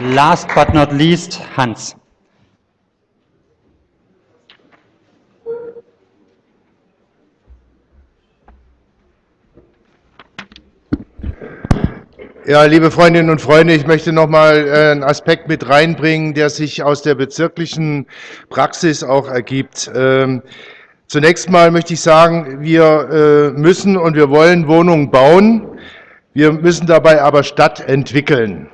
last but not least, Hans. Ja, liebe Freundinnen und Freunde, ich möchte noch mal äh, einen Aspekt mit reinbringen, der sich aus der bezirklichen Praxis auch ergibt. Ähm, zunächst mal möchte ich sagen, wir äh, müssen und wir wollen Wohnungen bauen. Wir müssen dabei aber Stadt entwickeln.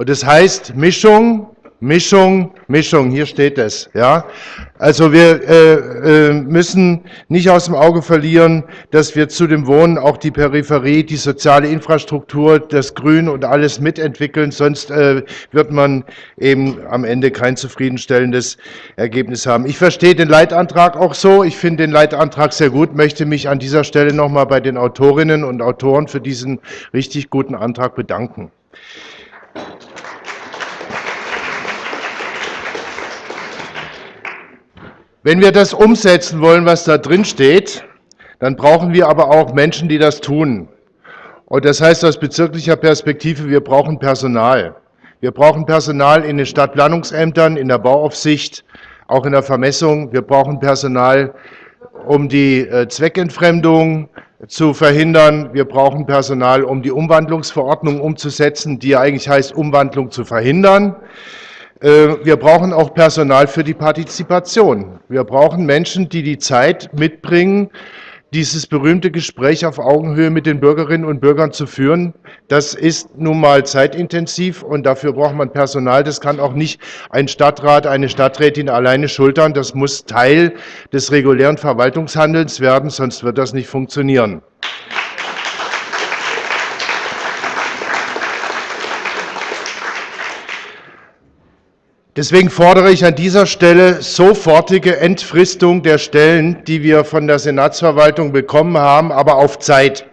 Und das heißt Mischung Mischung, Mischung, hier steht es. Ja? Also wir äh, äh, müssen nicht aus dem Auge verlieren, dass wir zu dem Wohnen auch die Peripherie, die soziale Infrastruktur, das Grün und alles mitentwickeln, sonst äh, wird man eben am Ende kein zufriedenstellendes Ergebnis haben. Ich verstehe den Leitantrag auch so, ich finde den Leitantrag sehr gut, möchte mich an dieser Stelle nochmal bei den Autorinnen und Autoren für diesen richtig guten Antrag bedanken. Wenn wir das umsetzen wollen, was da drin steht, dann brauchen wir aber auch Menschen, die das tun. Und das heißt aus bezirklicher Perspektive, wir brauchen Personal. Wir brauchen Personal in den Stadtplanungsämtern, in der Bauaufsicht, auch in der Vermessung. Wir brauchen Personal, um die äh, Zweckentfremdung zu verhindern. Wir brauchen Personal, um die Umwandlungsverordnung umzusetzen, die ja eigentlich heißt, Umwandlung zu verhindern. Äh, wir brauchen auch Personal für die Partizipation. Wir brauchen Menschen, die die Zeit mitbringen, dieses berühmte Gespräch auf Augenhöhe mit den Bürgerinnen und Bürgern zu führen. Das ist nun mal zeitintensiv und dafür braucht man Personal. Das kann auch nicht ein Stadtrat, eine Stadträtin alleine schultern. Das muss Teil des regulären Verwaltungshandelns werden, sonst wird das nicht funktionieren. Deswegen fordere ich an dieser Stelle sofortige Entfristung der Stellen, die wir von der Senatsverwaltung bekommen haben, aber auf Zeit.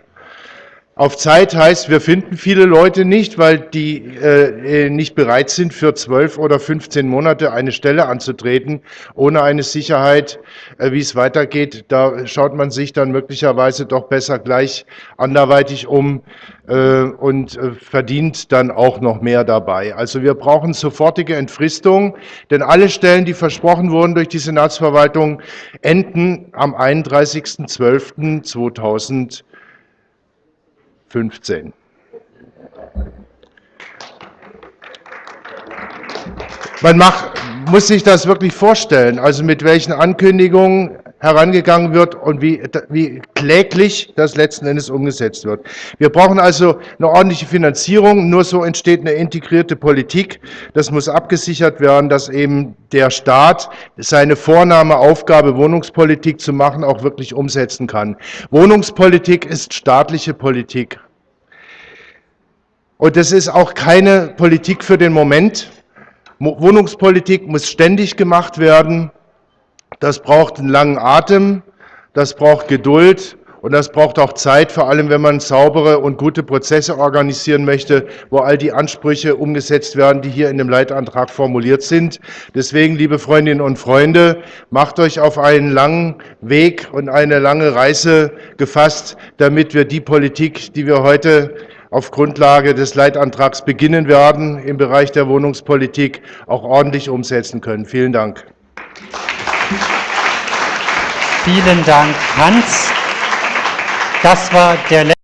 Auf Zeit heißt, wir finden viele Leute nicht, weil die äh, nicht bereit sind, für zwölf oder 15 Monate eine Stelle anzutreten, ohne eine Sicherheit, äh, wie es weitergeht. Da schaut man sich dann möglicherweise doch besser gleich anderweitig um äh, und äh, verdient dann auch noch mehr dabei. Also wir brauchen sofortige Entfristung, denn alle Stellen, die versprochen wurden durch die Senatsverwaltung, enden am 31.12.2020. 15. Man macht, muss sich das wirklich vorstellen, also mit welchen Ankündigungen herangegangen wird und wie, wie kläglich das letzten Endes umgesetzt wird. Wir brauchen also eine ordentliche Finanzierung, nur so entsteht eine integrierte Politik. Das muss abgesichert werden, dass eben der Staat seine Vornahme, Aufgabe, Wohnungspolitik zu machen, auch wirklich umsetzen kann. Wohnungspolitik ist staatliche Politik. Und das ist auch keine Politik für den Moment. Wohnungspolitik muss ständig gemacht werden. Das braucht einen langen Atem, das braucht Geduld und das braucht auch Zeit, vor allem wenn man saubere und gute Prozesse organisieren möchte, wo all die Ansprüche umgesetzt werden, die hier in dem Leitantrag formuliert sind. Deswegen, liebe Freundinnen und Freunde, macht euch auf einen langen Weg und eine lange Reise gefasst, damit wir die Politik, die wir heute auf Grundlage des Leitantrags beginnen werden, im Bereich der Wohnungspolitik auch ordentlich umsetzen können. Vielen Dank. Vielen Dank, Hans. Das war der